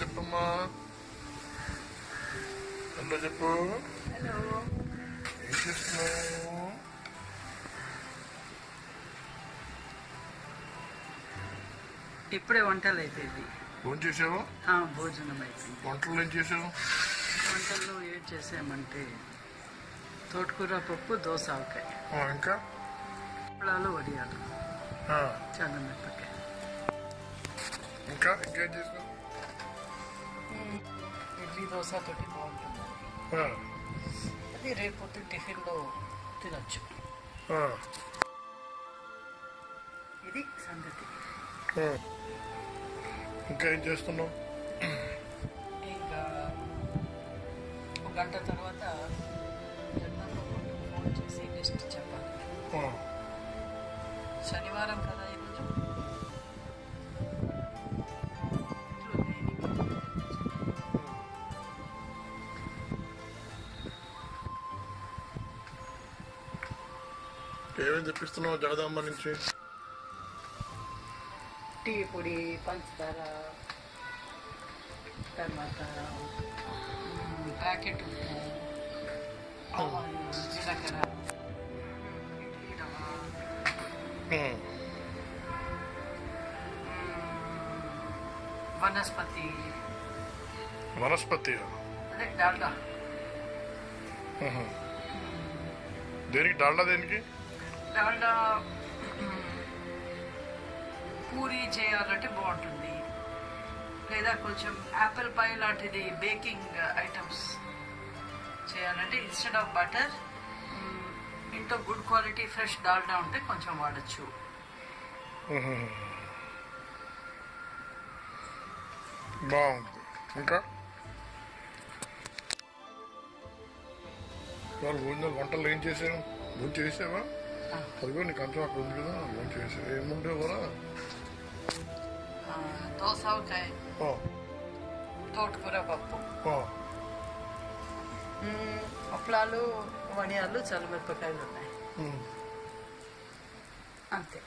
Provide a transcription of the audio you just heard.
చెప్పమ్మా హలో చెప్పు. ఏం చేస్తున్నావు? ఇప్పుడే వంటలు అయిపోయింది ఫోన్ చేసావు? ఆ, భోజనం అయిపోయింది. వంటలు ఏం చేసావు? వంటల్లో ఏం చేసామంటే తోటకూర పప్పు దోస ఆవకాయ. ఇంకా? అప్పడాలు వడియాలు. ఆ, చల్లమిరపకాయ ఇంకా? ఇంకేం చేసావు దోశ తోటి బాగుంటుంది. అది రేపు టిఫిన్లో తినొచ్చు. ఇది సంగతి. ఇంకా ఏం చేస్తున్నావు? ఇంకా ఒక గంట తర్వాత ఫోన్ చేసి లిస్ట్ చెప్పాలి. శనివారం కదా ఈరోజు ఏమేం తెప్పిస్తున్నావు జగదాంబ నుంచి? టీ పొడి పంచదార తర్వాత ప్యాకెట్ జీలకర్ర వనస్పతి. వనస్పతి అదే డాల్డా. దేనికి? డాల్డా దేనికి? డాల్డా పూరి చేయాలంటే బాగుంటుంది. లేదా కొంచెం యాపిల్ పై లాంటిది బేకింగ్ ఐటమ్స్ చేయాలంటే ఇన్స్టెడ్ ఆఫ్ బటర్ ఇంట్లో గుడ్ క్వాలిటీ ఫ్రెష్ డాల్డా ఉంటే కొంచెం వాడచ్చు. బాగుంది. ఇంకా? వాళ్ళు భోజనాలు వంటలు ఏం చేసావు భోజనం చేసావా? అదిగో నీకు అంతా అక్కడ ఉంది కదా భోజనం చేసావు ఏముండేవరా దోసకాయ తోటకూర పప్పు. అప్పలాలు వడియాలు చల్లమిరపకాయలు ఉన్నాయి. అంతే.